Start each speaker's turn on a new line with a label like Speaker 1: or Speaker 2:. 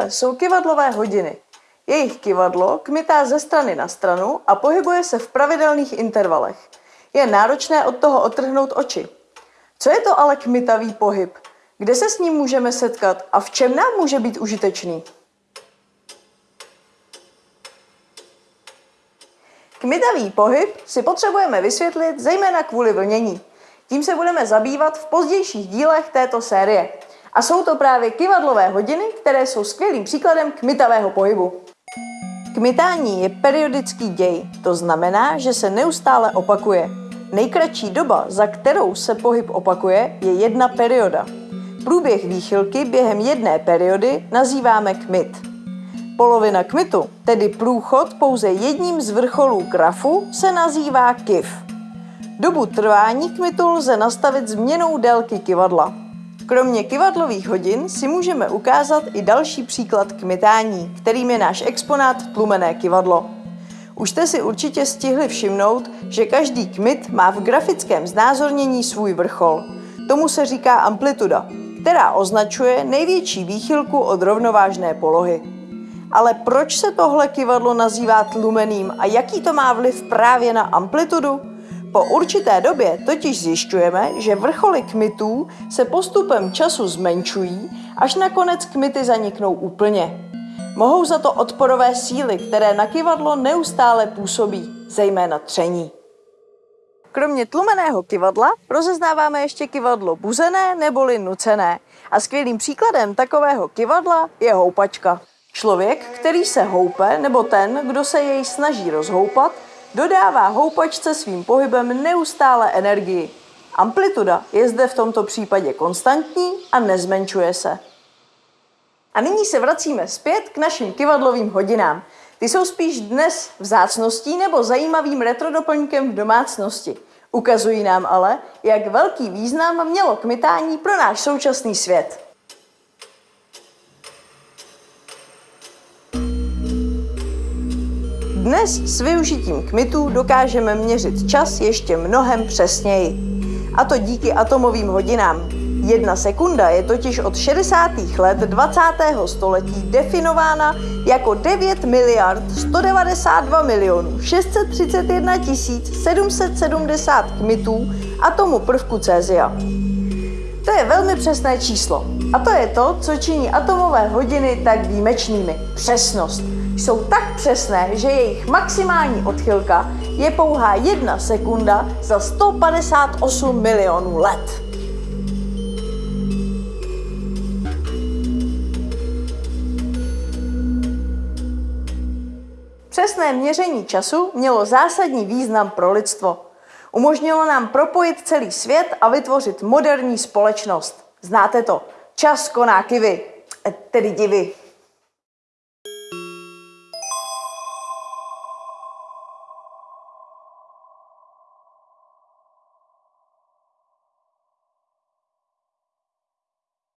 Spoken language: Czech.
Speaker 1: tohle jsou kivadlové hodiny. Jejich kivadlo kmitá ze strany na stranu a pohybuje se v pravidelných intervalech. Je náročné od toho otrhnout oči. Co je to ale kmitavý pohyb? Kde se s ním můžeme setkat a v čem nám může být užitečný? Kmitavý pohyb si potřebujeme vysvětlit zejména kvůli vlnění. Tím se budeme zabývat v pozdějších dílech této série. A jsou to právě kivadlové hodiny, které jsou skvělým příkladem kmitavého pohybu. Kmitání je periodický děj, to znamená, že se neustále opakuje. Nejkratší doba, za kterou se pohyb opakuje, je jedna perioda. Průběh výchylky během jedné periody nazýváme kmit. Polovina kmitu, tedy průchod pouze jedním z vrcholů grafu, se nazývá kif. Dobu trvání kmitu lze nastavit změnou délky kivadla. Kromě kivadlových hodin si můžeme ukázat i další příklad kmitání, kterým je náš exponát tlumené kivadlo. Už jste si určitě stihli všimnout, že každý kmit má v grafickém znázornění svůj vrchol. Tomu se říká amplituda, která označuje největší výchylku od rovnovážné polohy. Ale proč se tohle kivadlo nazývá tlumeným a jaký to má vliv právě na amplitudu? Po určité době totiž zjišťujeme, že vrcholy kmitů se postupem času zmenšují, až nakonec kmity zaniknou úplně. Mohou za to odporové síly, které na kivadlo neustále působí, zejména tření. Kromě tlumeného kivadla rozeznáváme ještě kivadlo buzené neboli nucené. A skvělým příkladem takového kivadla je houpačka. Člověk, který se houpe, nebo ten, kdo se jej snaží rozhoupat, dodává houpačce svým pohybem neustále energii. Amplituda je zde v tomto případě konstantní a nezmenšuje se. A nyní se vracíme zpět k našim kivadlovým hodinám. Ty jsou spíš dnes vzácností nebo zajímavým retrodoplňkem v domácnosti. Ukazují nám ale, jak velký význam mělo kmitání pro náš současný svět. Dnes s využitím kmitů dokážeme měřit čas ještě mnohem přesněji. A to díky atomovým hodinám. Jedna sekunda je totiž od 60. let 20. století definována jako 9 miliard 192 milionů 631 770 kmitů atomu prvku cézia. To je velmi přesné číslo. A to je to, co činí atomové hodiny tak výjimečnými. Přesnost jsou tak přesné, že jejich maximální odchylka je pouhá jedna sekunda za 158 milionů let. Přesné měření času mělo zásadní význam pro lidstvo. Umožnilo nám propojit celý svět a vytvořit moderní společnost. Znáte to. Čas koná kivy, tedy divy.